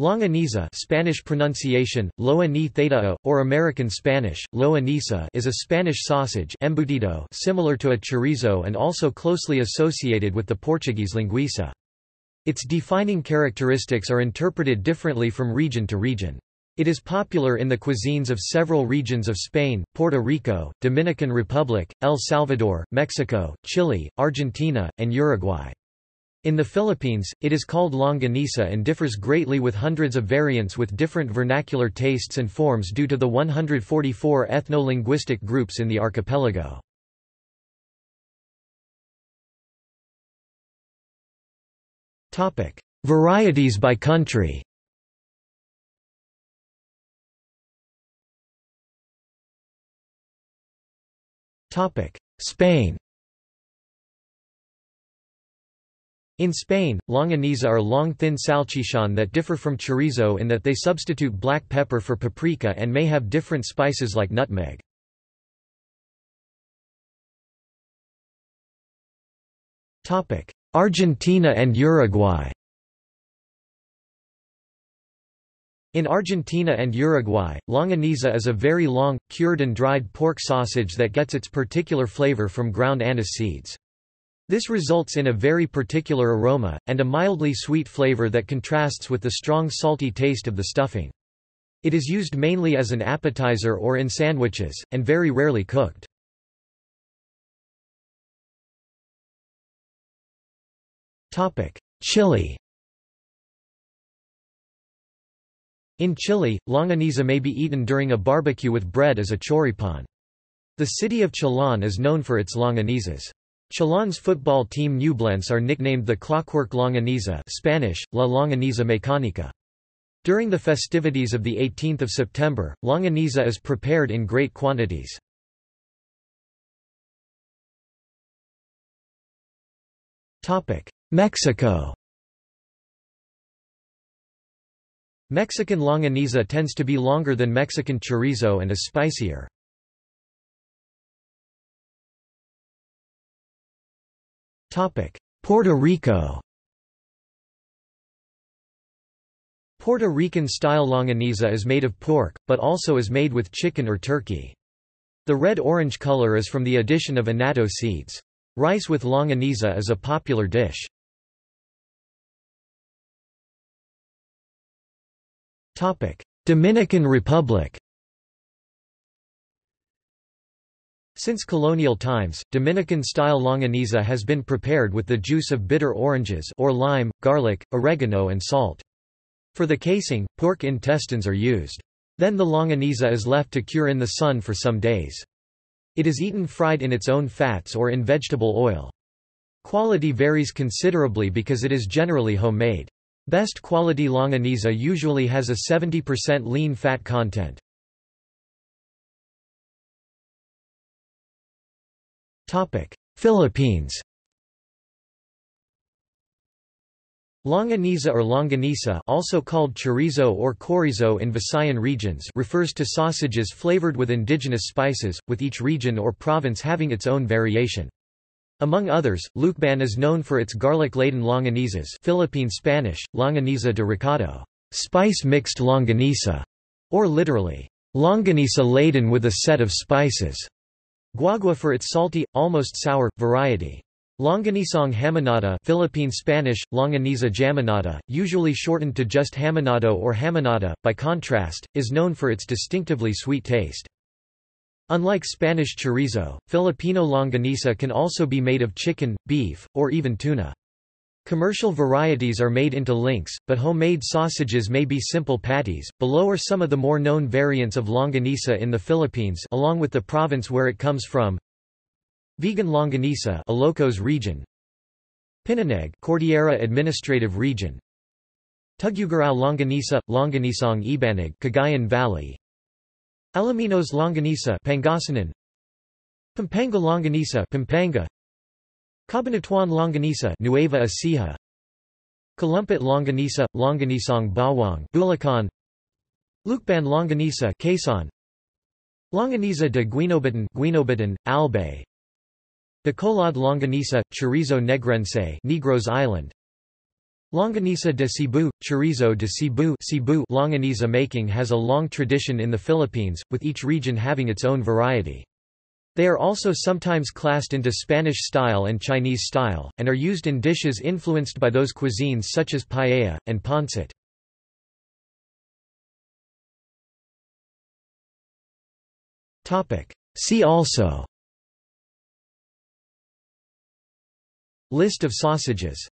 Longaniza Spanish pronunciation, loa ni theta, or American Spanish, loa nisa is a Spanish sausage embutido similar to a chorizo and also closely associated with the Portuguese linguiça. Its defining characteristics are interpreted differently from region to region. It is popular in the cuisines of several regions of Spain, Puerto Rico, Dominican Republic, El Salvador, Mexico, Chile, Argentina, and Uruguay. In the Philippines, it is called longanisa and differs greatly with hundreds of variants with different vernacular tastes and forms due to the 144 ethno-linguistic groups in the archipelago. Varieties by country Spain In Spain, longaniza are long thin salchichon that differ from chorizo in that they substitute black pepper for paprika and may have different spices like nutmeg. Argentina and Uruguay In Argentina and Uruguay, longaniza is a very long, cured and dried pork sausage that gets its particular flavor from ground anise seeds. This results in a very particular aroma, and a mildly sweet flavor that contrasts with the strong salty taste of the stuffing. It is used mainly as an appetizer or in sandwiches, and very rarely cooked. Chile In Chile, longaniza may be eaten during a barbecue with bread as a choripán. The city of Chillán is known for its longanizas. Chillán's football team Ñublense are nicknamed the Clockwork Longaniza Spanish, La Longaniza Mecánica. During the festivities of 18 September, longaniza is prepared in great quantities. Mexico Mexican longaniza tends to be longer than Mexican chorizo and is spicier. Puerto Rico Puerto Rican-style longaniza is made of pork, but also is made with chicken or turkey. The red-orange color is from the addition of annatto seeds. Rice with longaniza is a popular dish. Dominican Republic Since colonial times, Dominican-style longaniza has been prepared with the juice of bitter oranges or lime, garlic, oregano and salt. For the casing, pork intestines are used. Then the longaniza is left to cure in the sun for some days. It is eaten fried in its own fats or in vegetable oil. Quality varies considerably because it is generally homemade. Best quality longaniza usually has a 70% lean fat content. Philippines Longaniza or longanisa also called chorizo or chorizo in Visayan regions refers to sausages flavored with indigenous spices, with each region or province having its own variation. Among others, Lucban is known for its garlic-laden longanizas Philippine Spanish, longaniza de recado, spice-mixed longanisa, or literally, longanisa laden with a set of spices. Guagua for its salty, almost sour, variety. Longanisang hamonada Philippine Spanish, longaniza jamonada, usually shortened to just hamonado or hamonada, by contrast, is known for its distinctively sweet taste. Unlike Spanish chorizo, Filipino longanisa can also be made of chicken, beef, or even tuna. Commercial varieties are made into links, but homemade sausages may be simple patties. Below are some of the more known variants of longanisa in the Philippines, along with the province where it comes from. Vigan longanisa, Ilocos region. Pinuneg, Cordillera Administrative Region. Tuguegarao longanisa, Longanisang Ibanag, Cagayan Valley. Alaminos longanisa, Pangasinan. Pampanga longanisa, Pampanga. Cabanatuan longanisa Nueva Ecija. Calumpit longanisa, longanisang bawang Bulacan. Lucban longanisa Quezon. Longaniza de Guinobatan Guinobatan, Albay. Bacolod longanisa, chorizo negrense Negros Island. Longanisa de Cebu, chorizo de Cebu, Cebu. Longanisa making has a long tradition in the Philippines, with each region having its own variety. They are also sometimes classed into Spanish style and Chinese style, and are used in dishes influenced by those cuisines such as paella, and pancit. See also List of sausages